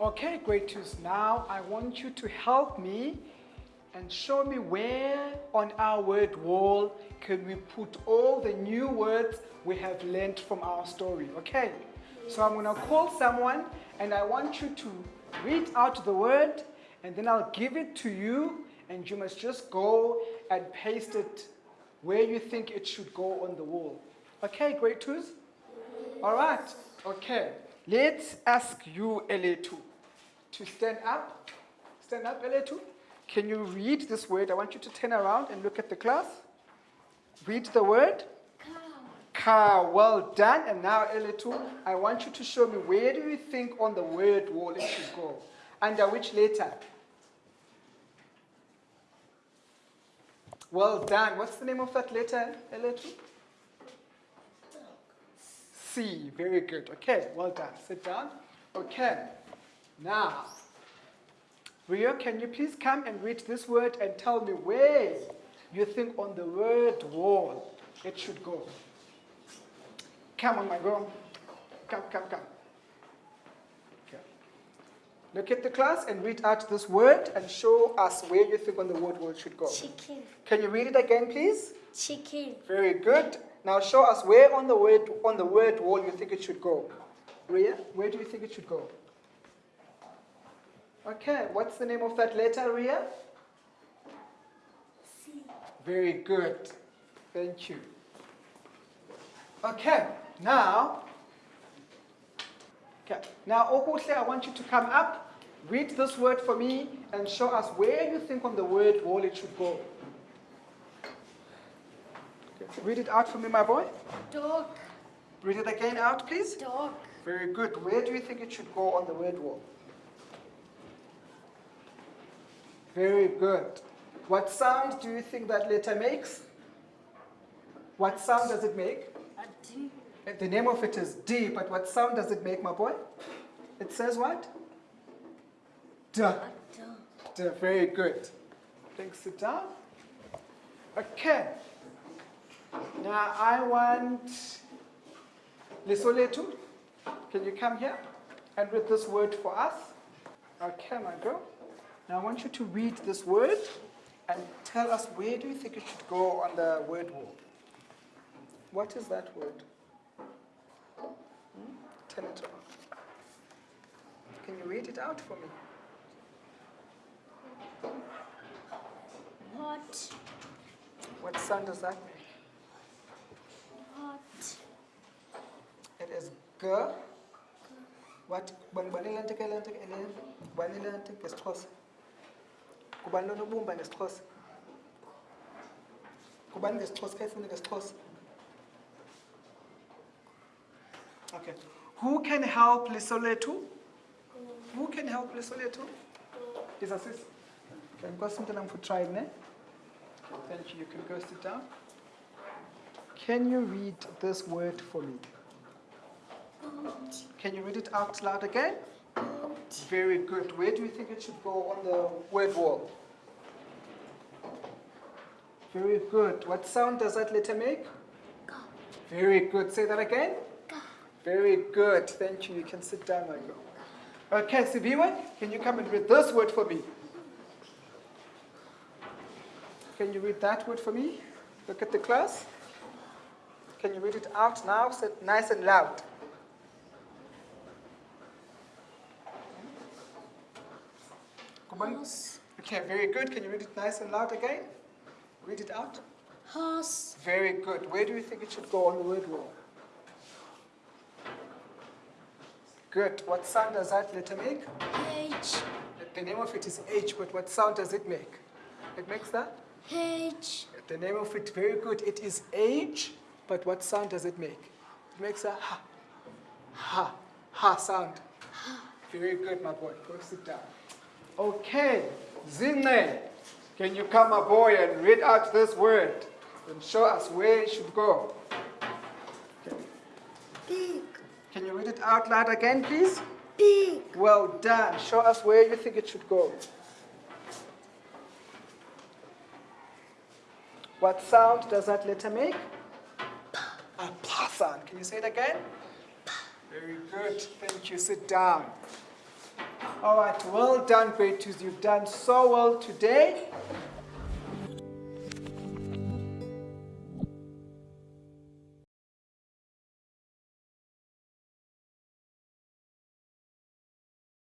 Okay, great twos. Now I want you to help me and show me where on our word wall can we put all the new words we have learned from our story. Okay, so I'm to call someone and I want you to read out the word and then I'll give it to you and you must just go and paste it where you think it should go on the wall. Okay, great twos? All right, okay. Let's ask you, LA2, to stand up. Stand up, LA2. Can you read this word? I want you to turn around and look at the class. Read the word. Cow. Well done. And now, LA2, I want you to show me where do you think on the word wall it should go? Under which letter? Well done. What's the name of that letter, LA2? C. Very good. Okay, well done. Sit down. Okay. Now, Rio, can you please come and read this word and tell me where you think on the word wall it should go? Come on, my girl. Come, come, come. Okay. Look at the class and read out this word and show us where you think on the word wall should go. Chicken. Can you read it again, please? Chicken. Very good. Now show us where on the word on the word wall you think it should go. Ria, where do you think it should go? Okay, what's the name of that letter, Ria? C. Very good. Thank you. Okay, now, okay, now Okuhle, I want you to come up, read this word for me, and show us where you think on the word wall it should go. Read it out for me, my boy. Dog. Read it again out, please. Dog. Very good. Where do you think it should go on the word wall? Very good. What sound do you think that letter makes? What sound does it make? A D. The name of it is D, but what sound does it make, my boy? It says what? D. A dog. D. Very good. Thanks, sit down. Okay. Now I want Lisoletu. Can you come here and read this word for us? Okay, my girl. Now I want you to read this word and tell us where do you think it should go on the word wall? What is that word? Hmm? Tell it on. Can you read it out for me? What? What sound does that make? Hot. It Kubani eh, eh, eh, ngesixhosa kayifuna ngesixhosa? Okay. Who can help Lisoletu? Who can help Lisoletu? Is assist. Okay, for ne? Thank you. You can go sit down. Can you read this word for me? Can you read it out loud again? Very good. Where do you think it should go on the word wall? Very good. What sound does that letter make? Go. Very good. Say that again. Go. Very good. Thank you. You can sit down, my girl. Okay, Sibiwe, can you come and read this word for me? Can you read that word for me? Look at the class. Can you read it out now? Say it nice and loud. Okay, very good. Can you read it nice and loud again? Read it out. Horse. Very good. Where do you think it should go on the word wall? Good. What sound does that letter make? H. The name of it is H, but what sound does it make? It makes that? H. The name of it, very good. It is H, but what sound does it make? It makes a ha, ha, ha sound. Very good, my boy. Go sit down. Okay, Zine, can you come, boy, and read out this word and show us where it should go? Okay. Can you read it out loud again, please? Big. Well done. Show us where you think it should go. What sound does that letter make? A sound. Can you say it again? Very good. Thank you. Sit down. All right, well done, grade twos. You've done so well today.